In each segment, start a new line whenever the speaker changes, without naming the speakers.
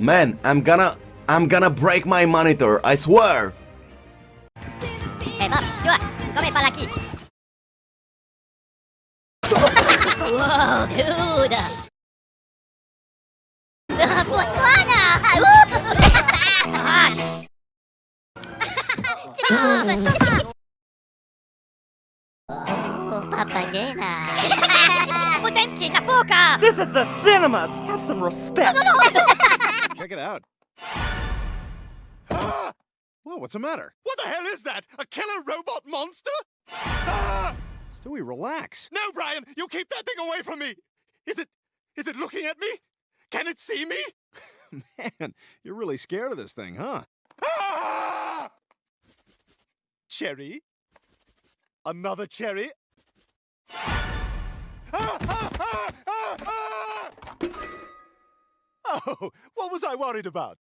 Man, I'm gonna I'm gonna break my monitor, I swear!
Eh Bob, tu vois, comme est par là qui Wow, dude! Botswana! Gosh! Oh, papagena! Potenti capoca!
This is the cinemas! Have some respect!
Check it out. Ah! Whoa, what's the matter?
What the hell is that? A killer robot monster? Ah!
Stewie, relax.
No, Brian, you keep that thing away from me. Is it is it looking at me? Can it see me?
Man, you're really scared of this thing, huh?
Ah! Cherry? Another cherry? Ah, ah, ah, ah, ah! Oh, what was I worried about?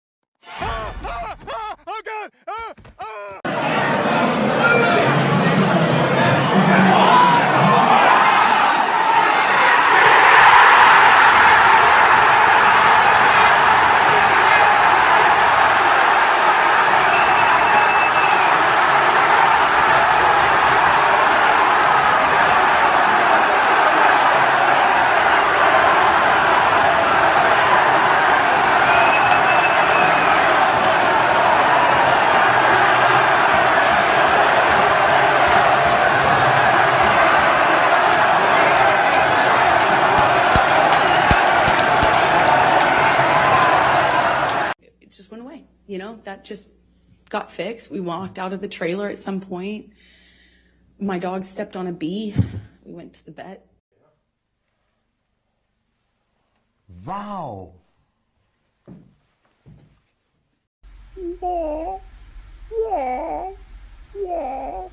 Ah, ah, ah, oh God! Ah, ah!
Just went away. You know, that just got fixed. We walked out of the trailer at some point. My dog stepped on a bee. We went to the vet.
Wow.
Yeah. Yeah.